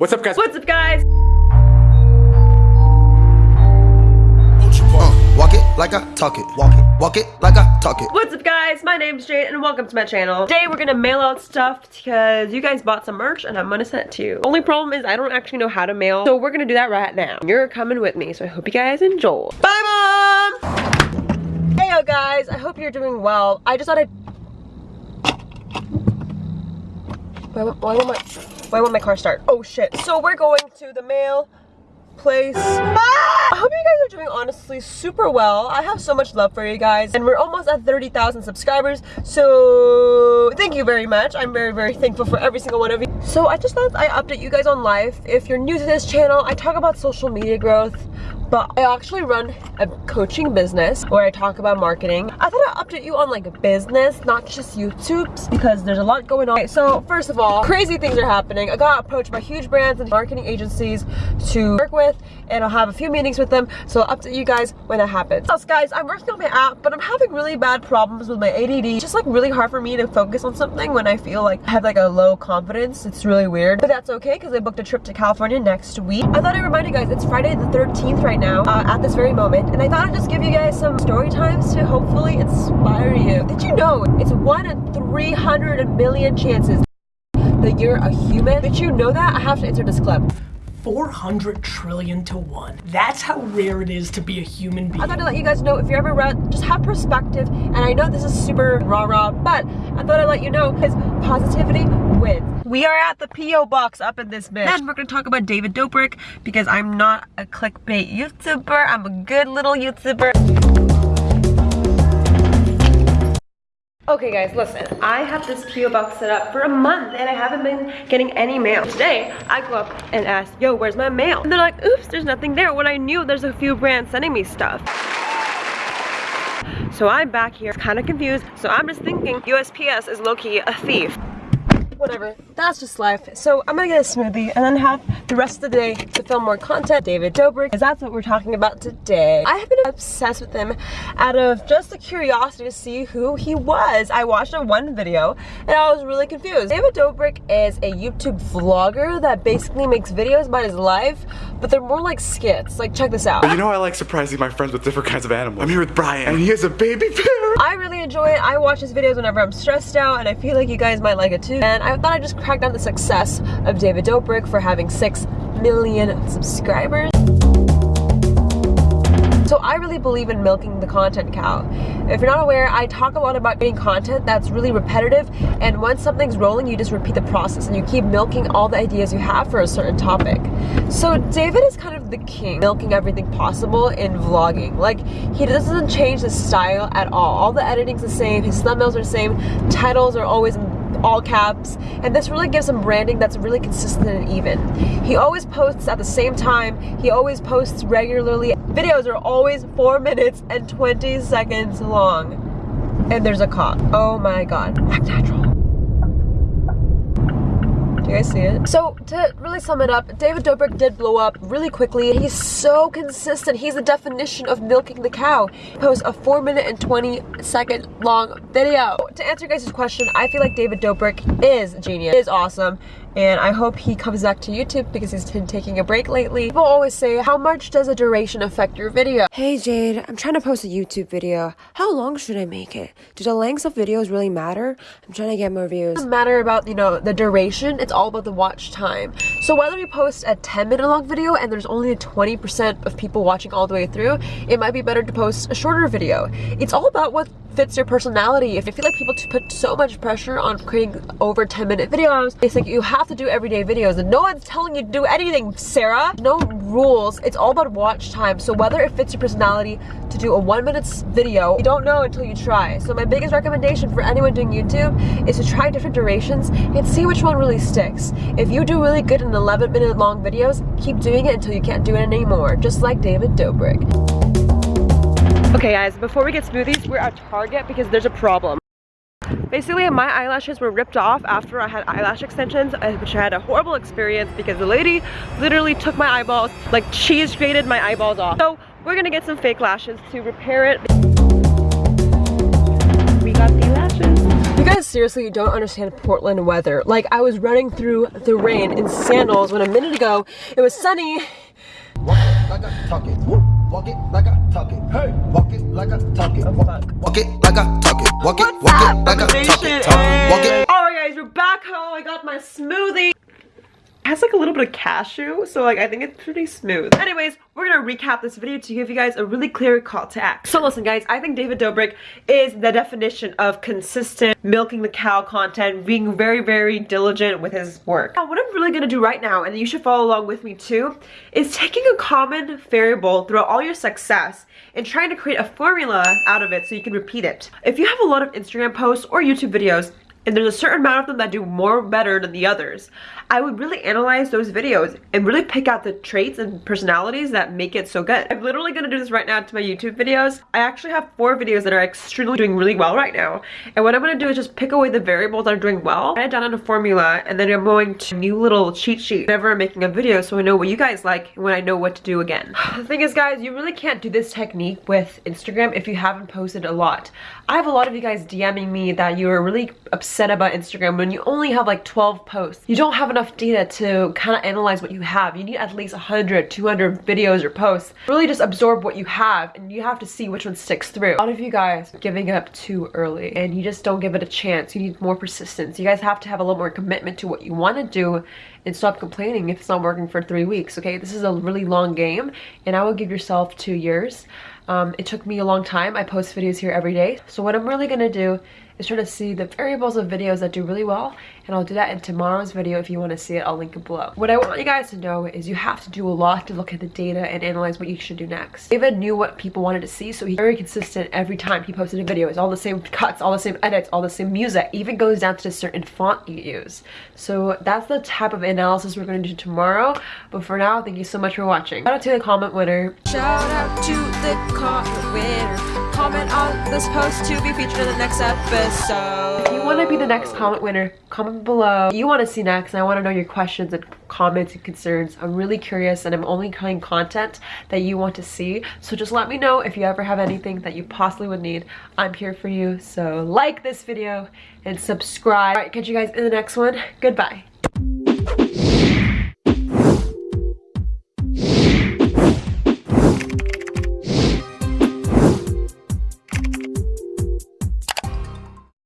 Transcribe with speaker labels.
Speaker 1: What's up, guys?
Speaker 2: What's up, guys?
Speaker 3: Uh, walk it like I talk it. Walk it. Walk it like I talk it.
Speaker 2: What's up, guys? My name's Jade, and welcome to my channel. Today, we're gonna mail out stuff because you guys bought some merch, and I'm gonna send it to you. Only problem is I don't actually know how to mail, so we're gonna do that right now. You're coming with me, so I hope you guys enjoy. Bye, Mom! Hey, yo, guys. I hope you're doing well. I just thought I'd... Why, why, won't my, why won't my car start? Oh, shit. So we're going to the mail place. Ah! I hope you guys are doing honestly super well. I have so much love for you guys and we're almost at 30,000 subscribers. So thank you very much. I'm very, very thankful for every single one of you. So I just thought I update you guys on life. If you're new to this channel, I talk about social media growth, but I actually run a coaching business where I talk about marketing. I thought I'd update you on like business, not just YouTube's because there's a lot going on. So first of all, crazy things are happening. I got approached by huge brands and marketing agencies to work with and I'll have a few meetings with them. So I'll update you guys when that happens. So guys, I'm working on my app, but I'm having really bad problems with my ADD. It's just like really hard for me to focus on something when I feel like I have like a low confidence. It's really weird, but that's okay because I booked a trip to California next week. I thought I'd remind you guys, it's Friday the 13th right now uh, at this very moment and I thought I'd just give you guys some story times to hopefully inspire you. Did you know it's 1 in 300 million chances that you're a human? Did you know that? I have to answer this clip.
Speaker 4: 400 trillion to one. That's how rare it is to be a human being.
Speaker 2: I thought I'd let you guys know if you're ever read, just have perspective. And I know this is super rah-rah, but I thought I'd let you know because positivity wins. We are at the P.O. box up in this bitch. And we're gonna talk about David Dobrik because I'm not a clickbait YouTuber. I'm a good little YouTuber. Okay guys, listen, I have this PO box set up for a month and I haven't been getting any mail. Today, I go up and ask, yo, where's my mail? And they're like, oops, there's nothing there. When I knew there's a few brands sending me stuff. So I'm back here, kind of confused. So I'm just thinking USPS is low-key a thief whatever. That's just life. So I'm gonna get a smoothie and then have the rest of the day to film more content. David Dobrik, because that's what we're talking about today. I have been obsessed with him out of just the curiosity to see who he was. I watched a one video and I was really confused. David Dobrik is a YouTube vlogger that basically makes videos about his life, but they're more like skits. Like check this out.
Speaker 1: You know I like surprising my friends with different kinds of animals. I'm here with Brian and he has a baby bear.
Speaker 2: I really enjoy it. I watch his videos whenever I'm stressed out and I feel like you guys might like it too. And I thought I'd just crack down the success of David Dobrik for having 6 million subscribers. So I really believe in milking the content cow. If you're not aware, I talk a lot about creating content that's really repetitive and once something's rolling, you just repeat the process and you keep milking all the ideas you have for a certain topic. So David is kind of the king, milking everything possible in vlogging. Like, he doesn't change the style at all. All the editing's the same, his thumbnails are the same, titles are always all caps and this really gives him branding that's really consistent and even. He always posts at the same time, he always posts regularly. Videos are always 4 minutes and 20 seconds long. And there's a cop. Oh my god. Act natural. You see it? So to really sum it up, David Dobrik did blow up really quickly. He's so consistent. He's the definition of milking the cow. He posts a 4 minute and 20 second long video. To answer guys' question, I feel like David Dobrik is genius, is awesome and I hope he comes back to YouTube because he's been taking a break lately. People always say, how much does a duration affect your video? Hey Jade, I'm trying to post a YouTube video. How long should I make it? Do the lengths of videos really matter? I'm trying to get more views. It doesn't matter about, you know, the duration, it's all about the watch time. So whether you post a 10 minute long video and there's only 20% of people watching all the way through, it might be better to post a shorter video. It's all about what fits your personality. If you feel like people put so much pressure on creating over 10 minute videos, it's like you have to do everyday videos and no one's telling you to do anything, Sarah. No rules. It's all about watch time. So whether it fits your personality to do a one minute video, you don't know until you try. So my biggest recommendation for anyone doing YouTube is to try different durations and see which one really sticks. If you do really good in 11 minute long videos, keep doing it until you can't do it anymore, just like David Dobrik. Okay guys, before we get smoothies, we're at Target because there's a problem. Basically, my eyelashes were ripped off after I had eyelash extensions, uh, which I had a horrible experience because the lady literally took my eyeballs, like cheese grated my eyeballs off. So we're gonna get some fake lashes to repair it. We got the lashes You guys seriously don't understand Portland weather. Like I was running through the rain in sandals when a minute ago it was sunny.
Speaker 3: Walk it like I talk it. Walk it like I talk it. Hey. Walk it like I talk it. Walk, walk it like I talk it. Walk it, walk it like I talk it. Talk it. Walk it.
Speaker 2: Alright guys, we're back home. I got my smoothie. Has like a little bit of cashew, so like I think it's pretty smooth. Anyways, we're gonna recap this video to give you guys a really clear call to act So listen guys, I think David Dobrik is the definition of consistent milking the cow content, being very, very diligent with his work. Now what I'm really gonna do right now, and you should follow along with me too, is taking a common variable throughout all your success and trying to create a formula out of it so you can repeat it. If you have a lot of Instagram posts or YouTube videos, and there's a certain amount of them that do more better than the others, I would really analyze those videos and really pick out the traits and personalities that make it so good. I'm literally gonna do this right now to my YouTube videos. I actually have four videos that are extremely doing really well right now. And what I'm gonna do is just pick away the variables that are doing well, write it down in a formula, and then I'm going to new little cheat sheet whenever I'm making a video so I know what you guys like and when I know what to do again. The thing is guys, you really can't do this technique with Instagram if you haven't posted a lot. I have a lot of you guys DMing me that you are really upset about Instagram when you only have like 12 posts. You don't have enough data to kind of analyze what you have. You need at least 100, 200 videos or posts. Really just absorb what you have and you have to see which one sticks through. A lot of you guys giving up too early and you just don't give it a chance. You need more persistence. You guys have to have a little more commitment to what you want to do and stop complaining if it's not working for three weeks, okay? This is a really long game and I would give yourself two years. Um, it took me a long time. I post videos here every day. So what I'm really gonna do is try to see the variables of videos that do really well and I'll do that in tomorrow's video if you want to see it I'll link it below. What I want you guys to know is you have to do a lot to look at the data and analyze what you should do next. David knew what people wanted to see so he's very consistent every time he posted a video. It's all the same cuts all the same edits all the same music. Even goes down to the certain font you use. So that's the type of analysis we're going to do tomorrow. But for now thank you so much for watching. Shout out to the comment winner.
Speaker 5: Shout out to the comment winner. Comment on this post to be featured in the next episode.
Speaker 2: You want to be the next comment winner, comment below. You want to see next, and I want to know your questions and comments and concerns. I'm really curious, and I'm only creating content that you want to see. So just let me know if you ever have anything that you possibly would need. I'm here for you. So like this video and subscribe. All right, catch you guys in the next one. Goodbye.